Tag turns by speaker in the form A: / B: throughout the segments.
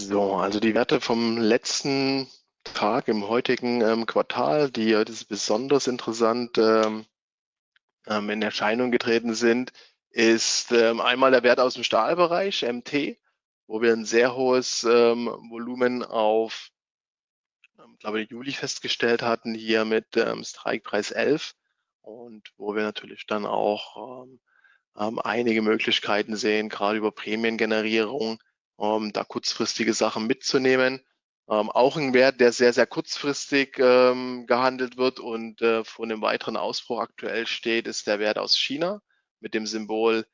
A: So, also die Werte vom letzten Tag im heutigen ähm, Quartal, die heute besonders interessant ähm, ähm, in Erscheinung getreten sind, ist ähm, einmal der Wert aus dem Stahlbereich, MT, wo wir ein sehr hohes ähm, Volumen auf, glaube ich, Juli festgestellt hatten, hier mit Strikepreis 11 und wo wir natürlich dann auch einige Möglichkeiten sehen, gerade über Prämiengenerierung, ähm, da kurzfristige Sachen mitzunehmen. Ähm, auch ein Wert, der sehr, sehr kurzfristig ähm, gehandelt wird und äh, vor einem weiteren Ausbruch aktuell steht, ist der Wert aus China mit dem Symbol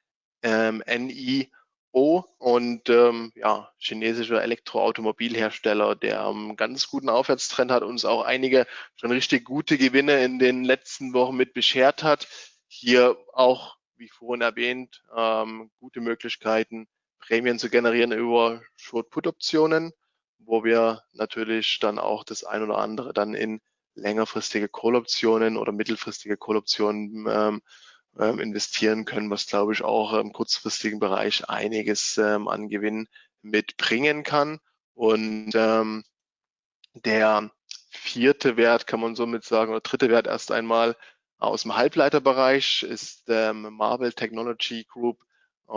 A: ähm, NIO und ähm, ja, chinesischer Elektroautomobilhersteller, der einen ganz guten Aufwärtstrend hat, uns auch einige schon richtig gute Gewinne in den letzten Wochen mit beschert hat. Hier auch, wie vorhin erwähnt, ähm, gute Möglichkeiten, Prämien zu generieren über Short-Put-Optionen, wo wir natürlich dann auch das ein oder andere dann in längerfristige Call-Optionen oder mittelfristige Call-Optionen ähm, ähm, investieren können, was glaube ich auch im kurzfristigen Bereich einiges ähm, an Gewinn mitbringen kann. Und ähm, der vierte Wert kann man somit sagen, oder dritte Wert erst einmal aus dem Halbleiterbereich ist ähm, Marvel Technology Group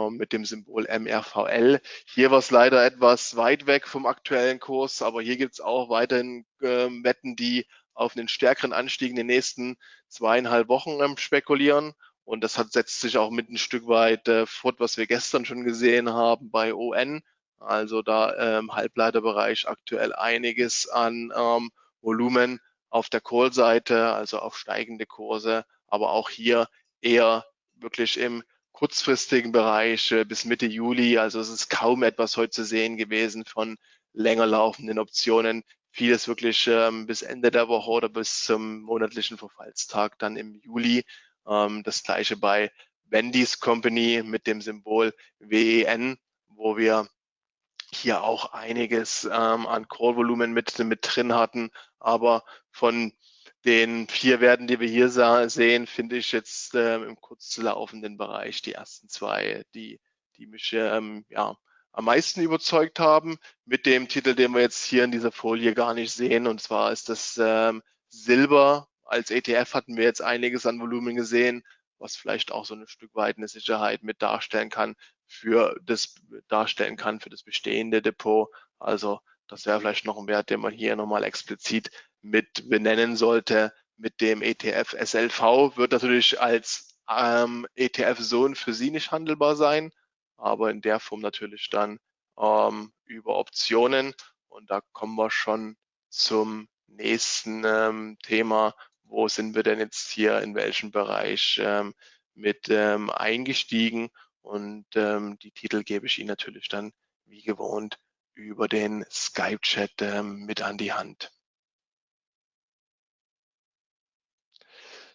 A: mit dem Symbol MRVL. Hier war es leider etwas weit weg vom aktuellen Kurs, aber hier gibt es auch weiterhin ähm, Wetten, die auf einen stärkeren Anstieg in den nächsten zweieinhalb Wochen ähm, spekulieren. Und das hat, setzt sich auch mit ein Stück weit äh, fort, was wir gestern schon gesehen haben bei ON. Also da im ähm, Halbleiterbereich aktuell einiges an ähm, Volumen auf der Call-Seite, also auf steigende Kurse, aber auch hier eher wirklich im kurzfristigen Bereich äh, bis Mitte Juli. Also es ist kaum etwas heute zu sehen gewesen von länger laufenden Optionen. Vieles wirklich ähm, bis Ende der Woche oder bis zum monatlichen Verfallstag dann im Juli. Ähm, das gleiche bei Wendy's Company mit dem Symbol WEN, wo wir hier auch einiges ähm, an Call-Volumen mit, mit drin hatten. Aber von den vier Werten, die wir hier sehen, finde ich jetzt ähm, im kurzlaufenden Bereich die ersten zwei, die, die mich ähm, ja, am meisten überzeugt haben, mit dem Titel, den wir jetzt hier in dieser Folie gar nicht sehen. Und zwar ist das ähm, Silber. Als ETF hatten wir jetzt einiges an Volumen gesehen, was vielleicht auch so ein Stück weit eine Sicherheit mit darstellen kann für das darstellen kann für das bestehende Depot. Also das wäre vielleicht noch ein Wert, den man hier nochmal explizit mit benennen sollte. Mit dem ETF SLV wird natürlich als ähm, ETF so für Sie nicht handelbar sein, aber in der Form natürlich dann ähm, über Optionen. Und da kommen wir schon zum nächsten ähm, Thema. Wo sind wir denn jetzt hier in welchem Bereich ähm, mit ähm, eingestiegen? Und ähm, die Titel gebe ich Ihnen natürlich dann wie gewohnt über den Skype-Chat ähm, mit an die Hand.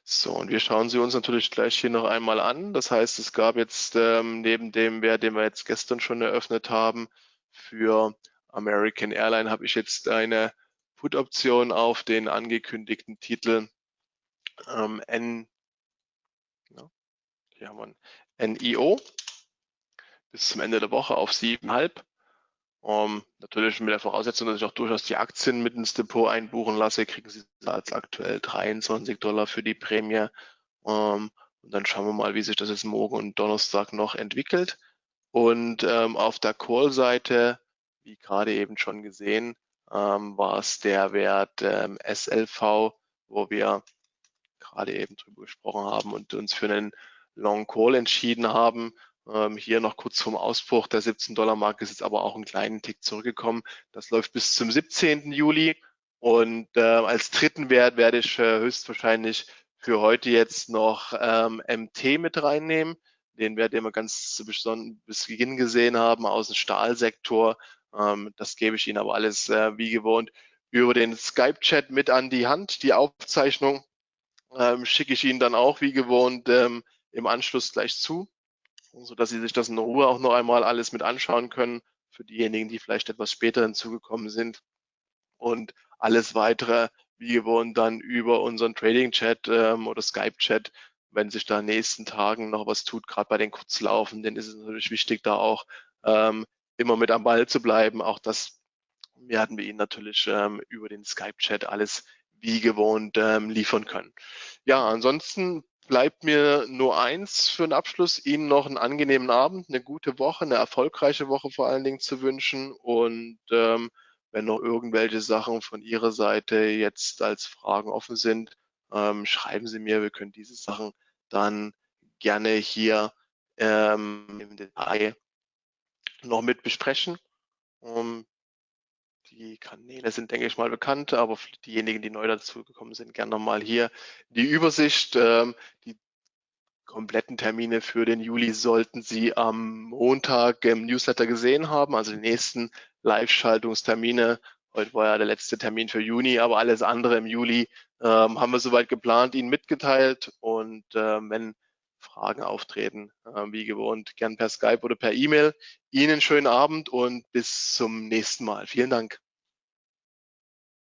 A: So, und wir schauen sie uns natürlich gleich hier noch einmal an. Das heißt, es gab jetzt ähm, neben dem Wert, den wir jetzt gestern schon eröffnet haben, für American Airline habe ich jetzt eine Put-Option auf den angekündigten Titel ähm, N, ja, hier haben wir NIO bis zum Ende der Woche auf 7,5. Um, ähm, natürlich mit der Voraussetzung, dass ich auch durchaus die Aktien mit ins Depot einbuchen lasse, kriegen Sie als aktuell 23 Dollar für die Prämie. Um, ähm, und dann schauen wir mal, wie sich das jetzt morgen und Donnerstag noch entwickelt. Und ähm, auf der Call-Seite, wie gerade eben schon gesehen, ähm, war es der Wert ähm, SLV, wo wir gerade eben drüber gesprochen haben und uns für einen Long Call entschieden haben. Ähm, hier noch kurz vom Ausbruch der 17 Dollar Marke ist jetzt aber auch einen kleinen Tick zurückgekommen. Das läuft bis zum 17. Juli. Und äh, als dritten Wert werde ich äh, höchstwahrscheinlich für heute jetzt noch ähm, MT mit reinnehmen. Den Wert, den wir ganz zu bis Beginn gesehen haben aus dem Stahlsektor. Ähm, das gebe ich Ihnen aber alles äh, wie gewohnt über den Skype-Chat mit an die Hand. Die Aufzeichnung ähm, schicke ich Ihnen dann auch wie gewohnt ähm, im Anschluss gleich zu so dass Sie sich das in Ruhe auch noch einmal alles mit anschauen können für diejenigen, die vielleicht etwas später hinzugekommen sind. Und alles weitere, wie gewohnt, dann über unseren Trading-Chat ähm, oder Skype-Chat, wenn sich da in den nächsten Tagen noch was tut, gerade bei den Kurzlaufenden, ist es natürlich wichtig, da auch ähm, immer mit am Ball zu bleiben. Auch das werden wir Ihnen natürlich ähm, über den Skype-Chat alles wie gewohnt ähm, liefern können. Ja, ansonsten bleibt mir nur eins für den Abschluss, Ihnen noch einen angenehmen Abend, eine gute Woche, eine erfolgreiche Woche vor allen Dingen zu wünschen. Und ähm, wenn noch irgendwelche Sachen von Ihrer Seite jetzt als Fragen offen sind, ähm, schreiben Sie mir. Wir können diese Sachen dann gerne hier ähm, im Detail noch mit besprechen. Um, die Kanäle sind, denke ich mal, bekannt, aber diejenigen, die neu dazugekommen sind, gerne nochmal hier die Übersicht. Ähm, die kompletten Termine für den Juli sollten Sie am Montag im Newsletter gesehen haben, also die nächsten Live-Schaltungstermine. Heute war ja der letzte Termin für Juni, aber alles andere im Juli ähm, haben wir soweit geplant, Ihnen mitgeteilt. Und äh, wenn Fragen auftreten, äh, wie gewohnt, gern per Skype oder per E-Mail. Ihnen schönen Abend und bis zum nächsten Mal. Vielen Dank.